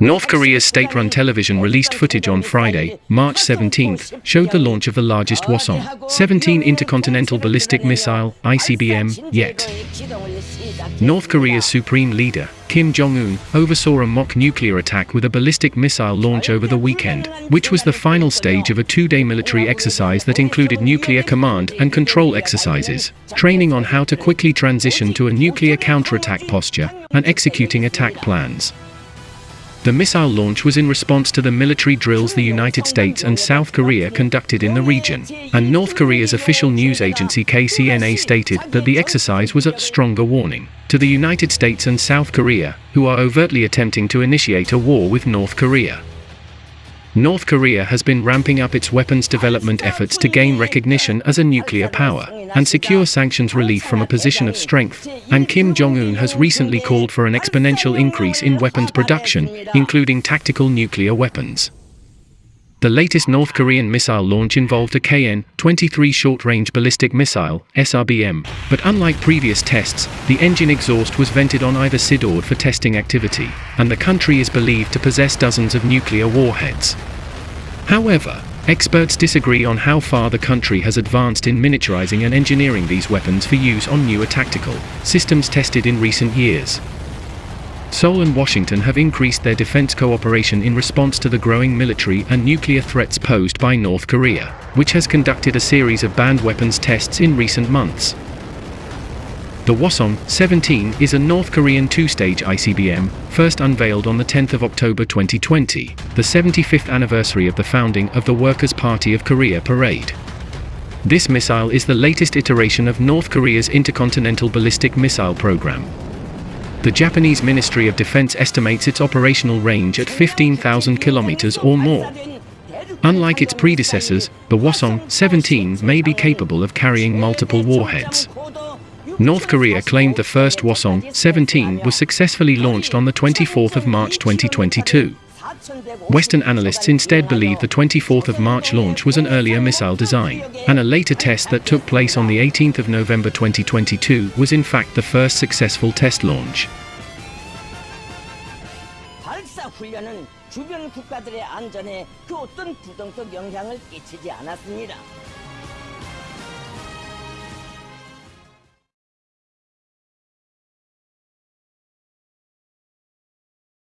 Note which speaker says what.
Speaker 1: North Korea's state run television released footage on Friday, March 17th, showed the launch of the largest Hwasong 17 intercontinental ballistic missile ICBM yet. North Korea's supreme leader, Kim Jong un, oversaw a mock nuclear attack with a ballistic missile launch over the weekend, which was the final stage of a two day military exercise that included nuclear command and control exercises, training on how to quickly transition to a nuclear counterattack posture, and executing attack plans. The missile launch was in response to the military drills the United States and South Korea conducted in the region, and North Korea's official news agency KCNA stated that the exercise was a stronger warning to the United States and South Korea, who are overtly attempting to initiate a war with North Korea. North Korea has been ramping up its weapons development efforts to gain recognition as a nuclear power and secure sanctions relief from a position of strength, and Kim Jong-un has recently called for an exponential increase in weapons production, including tactical nuclear weapons. The latest North Korean missile launch involved a KN-23 short-range ballistic missile, SRBM, but unlike previous tests, the engine exhaust was vented on either SIDORD for testing activity, and the country is believed to possess dozens of nuclear warheads. However, experts disagree on how far the country has advanced in miniaturizing and engineering these weapons for use on newer tactical systems tested in recent years. Seoul and Washington have increased their defense cooperation in response to the growing military and nuclear threats posed by North Korea, which has conducted a series of banned weapons tests in recent months. The Hwasong 17 is a North Korean two-stage ICBM, first unveiled on the 10th of October 2020, the 75th anniversary of the founding of the Workers' Party of Korea parade. This missile is the latest iteration of North Korea's intercontinental ballistic missile program, the Japanese Ministry of Defense estimates its operational range at 15,000 kilometers or more. Unlike its predecessors, the Hwasong 17 may be capable of carrying multiple warheads. North Korea claimed the first Hwasong 17 was successfully launched on the 24th of March 2022. Western analysts instead believe the 24th of March launch was an earlier missile design, and a later test that took place on the 18th of November 2022 was in fact the first successful test launch.
Speaker 2: 훈련은 주변 국가들의 안전에 그 어떤 부정적 영향을 끼치지 않았습니다.